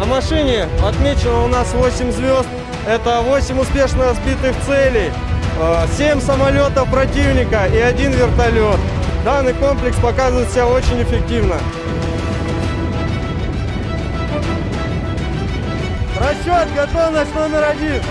На машине отмечено у нас 8 звезд. Это 8 успешно сбитых целей, э, 7 самолетов противника и 1 вертолет. Данный комплекс показывает себя очень эффективно. Расчет, готовность номер один.